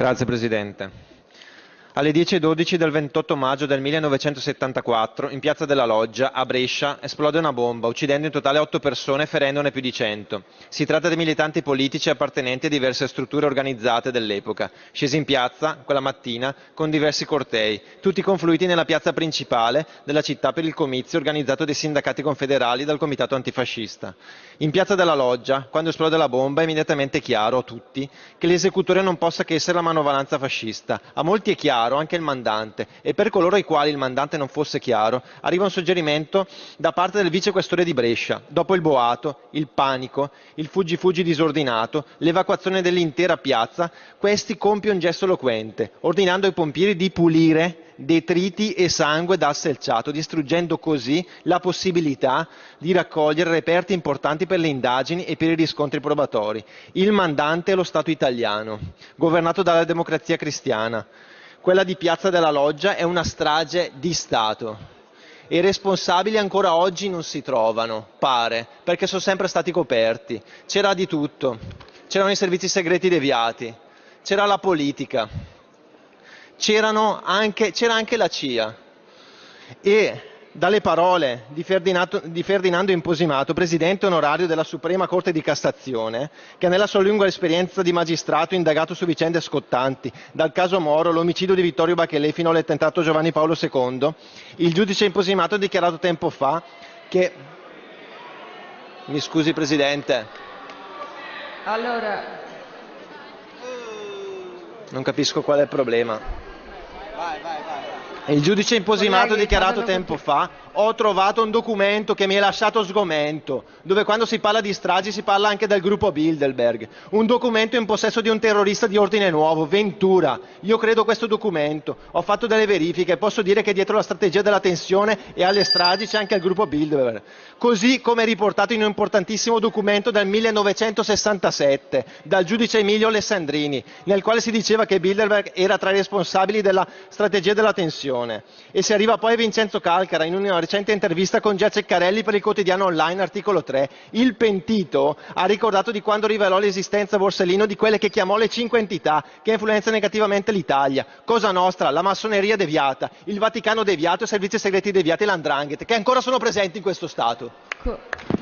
Grazie Presidente. Alle 10.12 del 28 maggio del 1974, in piazza della Loggia, a Brescia, esplode una bomba, uccidendo in totale 8 persone e ferendone più di 100. Si tratta di militanti politici appartenenti a diverse strutture organizzate dell'epoca, scesi in piazza quella mattina con diversi cortei, tutti confluiti nella piazza principale della città per il comizio organizzato dai sindacati confederali dal comitato antifascista. In piazza della Loggia, quando esplode la bomba, è immediatamente chiaro a tutti che l'esecutore non possa che essere la manovalanza fascista. A molti è chiaro chiaro anche il mandante e per coloro ai quali il mandante non fosse chiaro arriva un suggerimento da parte del vicequestore di Brescia. Dopo il boato, il panico, il fuggi fuggi disordinato, l'evacuazione dell'intera piazza, questi compie un gesto eloquente, ordinando ai pompieri di pulire detriti e sangue dal selciato, distruggendo così la possibilità di raccogliere reperti importanti per le indagini e per i riscontri probatori. Il mandante è lo Stato italiano, governato dalla democrazia cristiana. Quella di Piazza della Loggia è una strage di Stato. I responsabili ancora oggi non si trovano, pare, perché sono sempre stati coperti. C'era di tutto, c'erano i servizi segreti deviati, c'era la politica, c'era anche, anche la CIA e dalle parole di Ferdinando, di Ferdinando Imposimato, presidente onorario della Suprema Corte di Cassazione, che nella sua lunga esperienza di magistrato indagato su vicende scottanti, dal caso Moro, l'omicidio di Vittorio Bachelet fino all'attentato Giovanni Paolo II, il giudice Imposimato ha dichiarato tempo fa che... Mi scusi Presidente. Allora... Non capisco qual è il problema. Vai, vai, vai. Il giudice imposimato dichiarato tempo fa ho trovato un documento che mi è lasciato sgomento, dove quando si parla di stragi si parla anche del gruppo Bilderberg. Un documento in possesso di un terrorista di ordine nuovo, Ventura. Io credo questo documento. Ho fatto delle verifiche posso dire che dietro la strategia della tensione e alle stragi c'è anche il gruppo Bilderberg. Così come riportato in un importantissimo documento del 1967 dal giudice Emilio Alessandrini, nel quale si diceva che Bilderberg era tra i responsabili della strategia della tensione. E si arriva poi a Vincenzo Calcara in una recente intervista con Gia Ceccarelli per il quotidiano online articolo 3, il pentito ha ricordato di quando rivelò l'esistenza a Borsellino di quelle che chiamò le cinque entità che influenzano negativamente l'Italia. Cosa nostra, la massoneria deviata, il Vaticano deviato, i servizi segreti deviati e l'andrangheta, che ancora sono presenti in questo Stato.